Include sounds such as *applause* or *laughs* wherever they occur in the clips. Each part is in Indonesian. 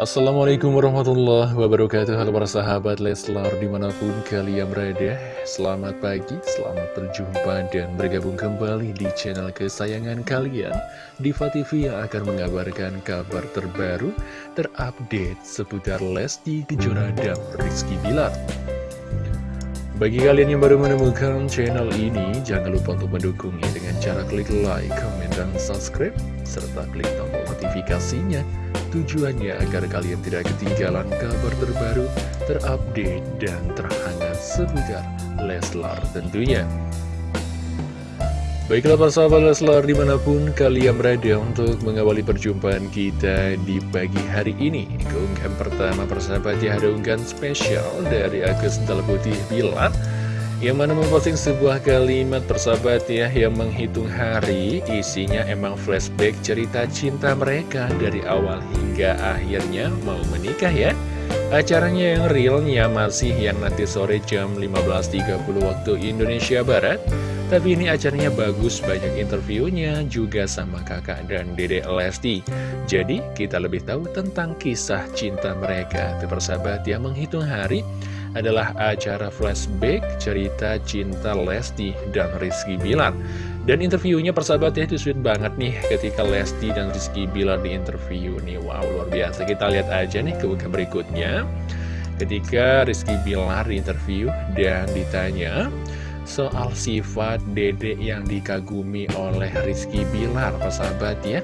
Assalamualaikum warahmatullahi wabarakatuh. Halo para sahabat Leslar di mana pun kalian berada Selamat pagi, selamat berjumpa dan bergabung kembali di channel kesayangan kalian. Diva TV yang akan mengabarkan kabar terbaru Terupdate seputar Lesti Kejora dan Rizky Bilar. Bagi kalian yang baru menemukan channel ini, jangan lupa untuk mendukungnya dengan cara klik like, comment, dan subscribe, serta klik tombol notifikasinya. Tujuannya agar kalian tidak ketinggalan kabar terbaru, terupdate, dan terhangat seputar Leslar tentunya. Baiklah para sahabat Leslar di mana pun kalian berada untuk mengawali perjumpaan kita di pagi hari ini Keunggahan pertama persahabat ada unggahan spesial dari Agus Putih Bilar Yang mana memposting sebuah kalimat persahabat ya yang menghitung hari Isinya emang flashback cerita cinta mereka dari awal hingga akhirnya mau menikah ya Acaranya yang realnya masih yang nanti sore jam 15.30 waktu Indonesia Barat tapi ini acaranya bagus, banyak interviewnya juga sama kakak dan dede Lesti. Jadi kita lebih tahu tentang kisah cinta mereka. Itu persahabat yang menghitung hari adalah acara flashback cerita cinta Lesti dan Rizky Bilar. Dan interviewnya persahabat ya itu sweet banget nih ketika Lesti dan Rizky Bilar di interview nih. Wow luar biasa. Kita lihat aja nih ke berikutnya. Ketika Rizky Bilar di interview dan ditanya soal sifat dede yang dikagumi oleh Rizky Bilar, persahabat ya.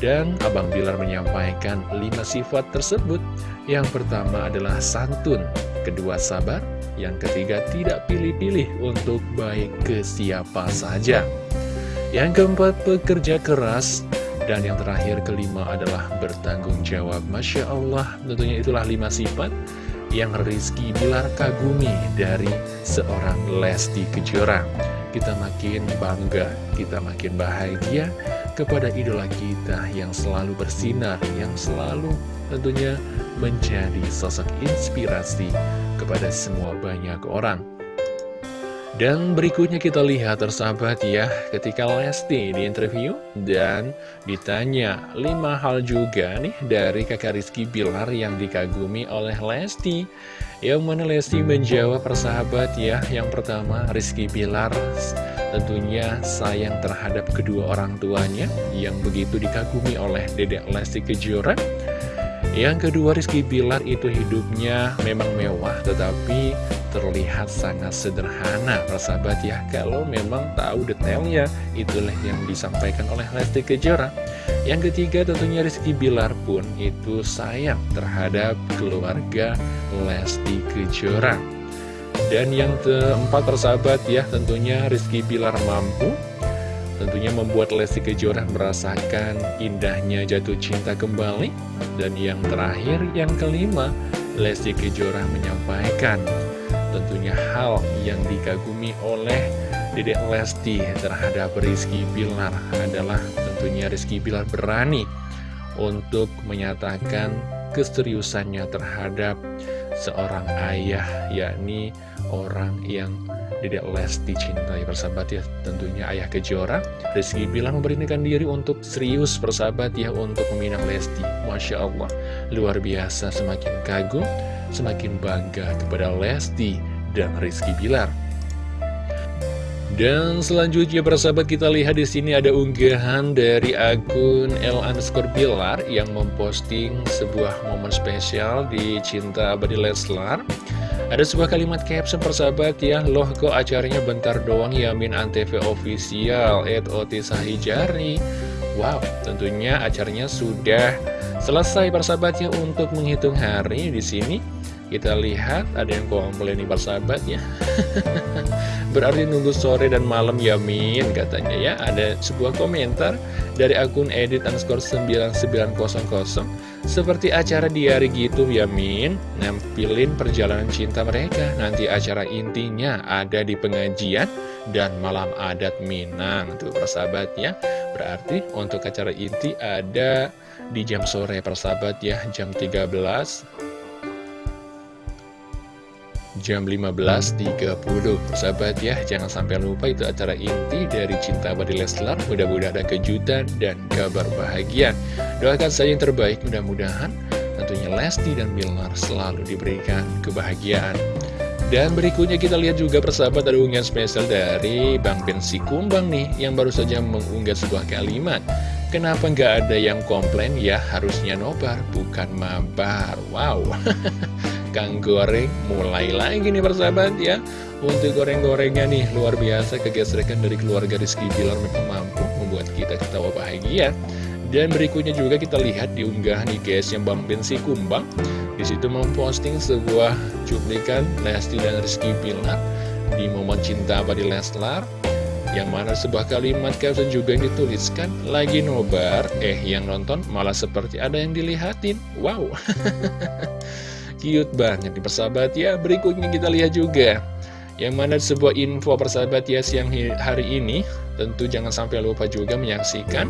Dan Abang Bilar menyampaikan lima sifat tersebut. Yang pertama adalah santun, kedua sabar, yang ketiga tidak pilih-pilih untuk baik ke siapa saja. Yang keempat pekerja keras, dan yang terakhir kelima adalah bertanggung jawab. Masya Allah, tentunya itulah lima sifat yang Rizky Bilar kagumi dari seorang Lesti Kejora. Kita makin bangga, kita makin bahagia kepada idola kita yang selalu bersinar, yang selalu tentunya menjadi sosok inspirasi kepada semua banyak orang. Dan berikutnya kita lihat tersahabat ya ketika Lesti di interview dan ditanya lima hal juga nih dari kakak Rizky Bilar yang dikagumi oleh Lesti Yang mana Lesti menjawab persahabat ya. Yang pertama Rizky Bilar tentunya sayang terhadap kedua orang tuanya Yang begitu dikagumi oleh dedek Lesti Kejora. Yang kedua Rizky Bilar itu hidupnya memang mewah tetapi terlihat sangat sederhana persahabat ya. Kalau memang tahu detailnya itulah yang disampaikan oleh Lesti Kejora. Yang ketiga tentunya Rizky Bilar pun itu sayang terhadap keluarga Lesti Kejora. Dan yang keempat persahabat ya tentunya Rizky Bilar mampu tentunya membuat Lesti Kejora merasakan indahnya jatuh cinta kembali. Dan yang terakhir yang kelima Lesti Kejora menyampaikan tentunya hal yang dikagumi oleh Dedek Lesti terhadap Rizky Bilar adalah tentunya Rizky Bilar berani untuk menyatakan keseriusannya terhadap seorang ayah yakni orang yang Dedek Lesti cintai. Persahabat ya tentunya ayah kejora Rizky bilang memberanikan diri untuk serius persahabat ya untuk meminang Lesti. Masya Allah luar biasa semakin kagum semakin bangga kepada Lesti dan Rizky Bilar. Dan selanjutnya persahabat kita lihat di sini ada unggahan dari akun L underscore Bilar yang memposting sebuah momen spesial di Cinta Abadi Leslar. Ada sebuah kalimat caption persahabat ya, loh kok acaranya bentar doang Yamin Antv official, at Oti Sahijari. Wow, tentunya acaranya sudah selesai persahabatnya untuk menghitung hari di sini kita lihat ada yang komplain nih persahabat ya *laughs* Berarti nunggu sore dan malam ya Min katanya ya. Ada sebuah komentar dari akun edit underscore 9900 Seperti acara diari gitu ya Min Nampilin perjalanan cinta mereka. Nanti acara intinya ada di pengajian dan malam adat Minang. Tuh persahabat ya Berarti untuk acara inti ada di jam sore persahabat ya Jam 13 jam 15.30 Sahabat ya, jangan sampai lupa itu acara inti dari Cinta Abadi Leslar. Mudah-mudahan ada kejutan dan kabar bahagia. Doakan saya yang terbaik, mudah-mudahan tentunya Lesti dan Bilar selalu diberikan kebahagiaan. Dan berikutnya kita lihat juga persahabat ada unggahan spesial dari Bang Pensi Kumbang nih Yang baru saja mengunggah sebuah kalimat. Kenapa nggak ada yang komplain? Ya harusnya nobar bukan mabar. Wow *laughs* Kang Goreng mulai lagi nih persahabat ya. Untuk goreng-gorengnya nih luar biasa kegesrekan dari keluarga Rizky Bilar memang mampu membuat kita ketawa bahagia. Dan berikutnya juga kita lihat di unggahan guys yang Bang Bensi Kumbang. Di situ memposting sebuah cuplikan Lesti dan Rizky Bilar di momen cinta abadi Leslar yang mana sebuah kalimat caption juga yang dituliskan lagi nobar eh yang nonton malah seperti ada yang dilihatin. Wow *laughs* cute banget di persahabat ya. Berikutnya kita lihat juga yang mana sebuah info persahabat ya siang hari ini. Tentu jangan sampai lupa juga menyaksikan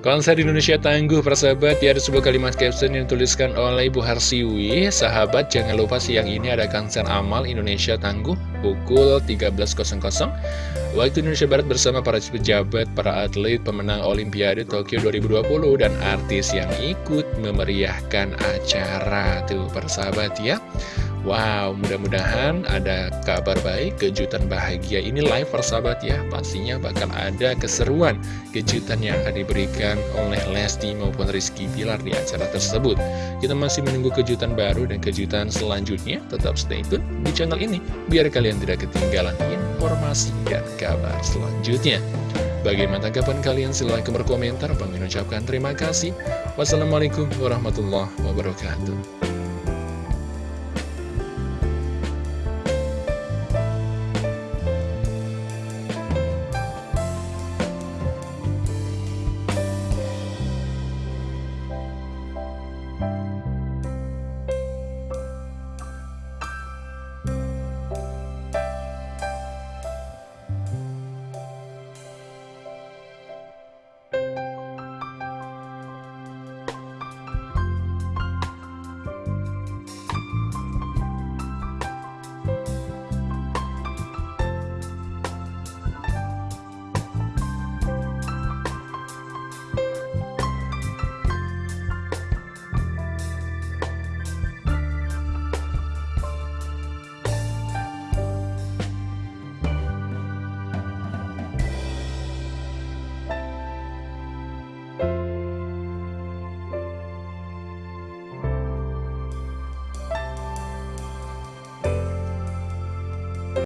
Konser Indonesia Tangguh persahabat ya ada sebuah kalimat caption yang dituliskan oleh Ibu Harsiwi. Sahabat jangan lupa siang ini ada konser amal Indonesia Tangguh pukul 13.00 Waktu Indonesia Barat bersama para pejabat, para atlet, pemenang Olimpiade Tokyo 2020 dan artis yang ikut memeriahkan acara. Tuh persahabat ya Wow, mudah-mudahan ada kabar baik, kejutan bahagia ini live persahabat ya Pastinya bakal ada keseruan, kejutan yang akan diberikan oleh Lesti maupun Rizky Pilar di acara tersebut Kita masih menunggu kejutan baru dan kejutan selanjutnya Tetap stay tune di channel ini Biar kalian tidak ketinggalan informasi dan kabar selanjutnya Bagaimana tanggapan kalian? Silahkan berkomentar. Bang ucapkan terima kasih. Wassalamualaikum warahmatullahi wabarakatuh.